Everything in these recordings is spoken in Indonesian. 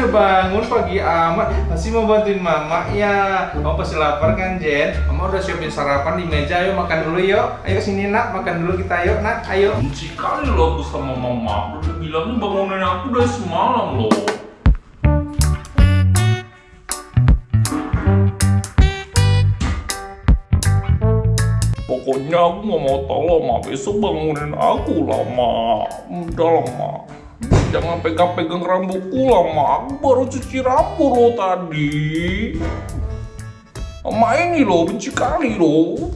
udah bangun pagi amat Masih mau bantuin mama? Ya Kamu pasti lapar kan Jen? Mama udah siapin sarapan di meja. Ayo makan dulu yuk. Ayo sini nak, makan dulu kita yuk nak. Ayo. Benci kali lo aku sama mama. Udah bilangnya bangunin aku dari semalam loh Pokoknya aku nggak mau lah, Ma. Besok bangunin aku lah, Ma. Udah lah, Ma. Jangan pegang-pegang rambutku lah, Ma. Aku baru cuci rambut lo tadi. Ma ini loh, benci kali loh.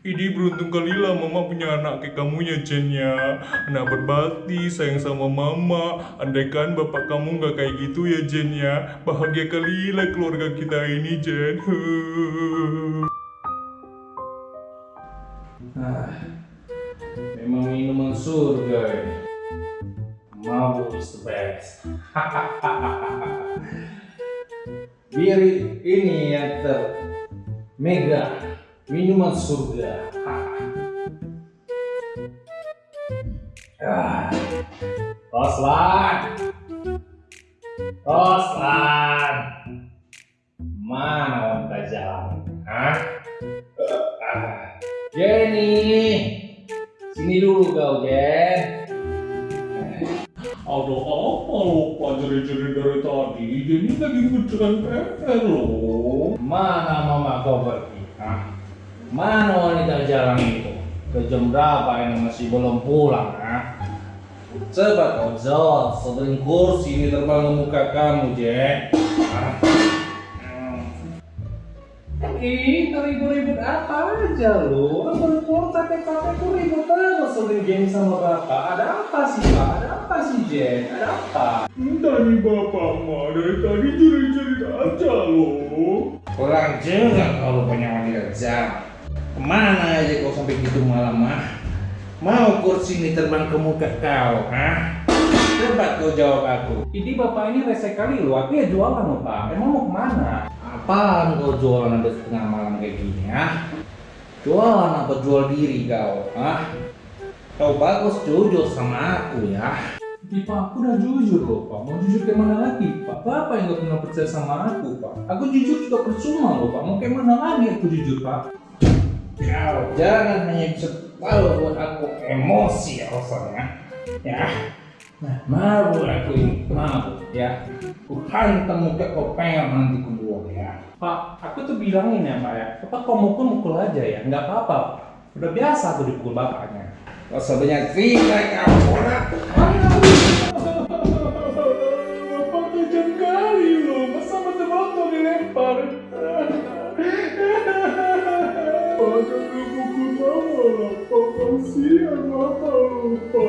Ini beruntung kali lah mama punya anak kayak kamu ya Jen ya Anak berbakti, sayang sama mama Andaikan bapak kamu nggak kayak gitu ya Jen ya Bahagia kali lah keluarga kita ini Jen Ah, memang minuman surga ini. Is the best. Bir ini yang ter mega minuman surga. ah. Roslan, Roslan, mana wanita jalan? Hah? Ah. Jenny, sini dulu kau Jen. Ada apa lupa jeri-jeri dari tadi Jadi lagi ngerjakan PR loh Mana mama kau pergi? Hah? Mana wanita jalan itu? Ke jam berapa ini masih belum pulang? Hah? Coba kau jawab sebelum kursi ini terbang ke muka kamu, Jen. Hah? Ih, ribut-ribut apa aja lu? Aku pur capek-capek ku ribut terus sebelum Jenny sama bapak. Ada apa sih, Pak? Ada apa sih, Jen? Ada apa? Entah nih bapak mah dari tadi jeri-jeri aja loh Kurang juga kalau punya wanita jalan. Ke mana aja kau sampai gitu malam ah? Mau kursi ini terbang ke muka kau, ah? Coba kau jawab aku. Ini bapak ini rese kali lu, aku ya jualan loh pak. Emang mau ke mana? Apaan kau jualan sampai setengah malam kayak gini, ah? Jualan apa jual diri kau, ah? Kau bagus jujur sama aku ya. Pak, aku udah jujur loh Pak. Mau jujur ke mana lagi Pak? Bapak yang gak pernah percaya sama aku Pak. Aku jujur juga percuma loh Pak. Mau ke mana lagi aku jujur Pak? Kau jangan hanya bisa tahu buat aku emosi alasannya. Ya. Nah, mabuk aku ini, mabuk ya. Ku hantam muka kau pengen nanti kedua ya. Pak, aku tuh bilangin ya Pak ya. Bapak kau mukul mukul aja ya, nggak apa-apa. Udah biasa aku dipukul bapaknya. Kau sebanyak cerita kamu nak. Bapak kali loh Masa betul-betul dilempar Pada pukul mama lah Pak kasihan mama lupa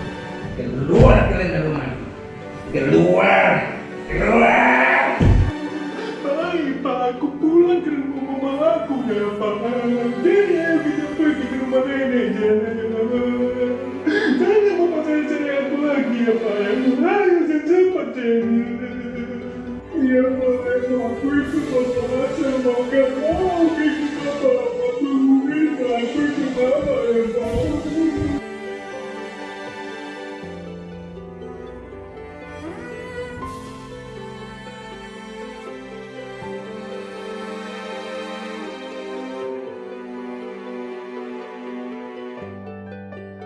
keluar kalian dari rumah keluar keluar. Baik, Pak, aku pulang ke rumah mama aku ya, Pak. Jadi ya, aku tidak pergi ke rumah nenek, jangan, jangan Jangan mama saya cari aku lagi ya, Pak ya. Ayo, cepat, Jenny Ya, ya. Iya, Pak, aku ikut mama saya mau gak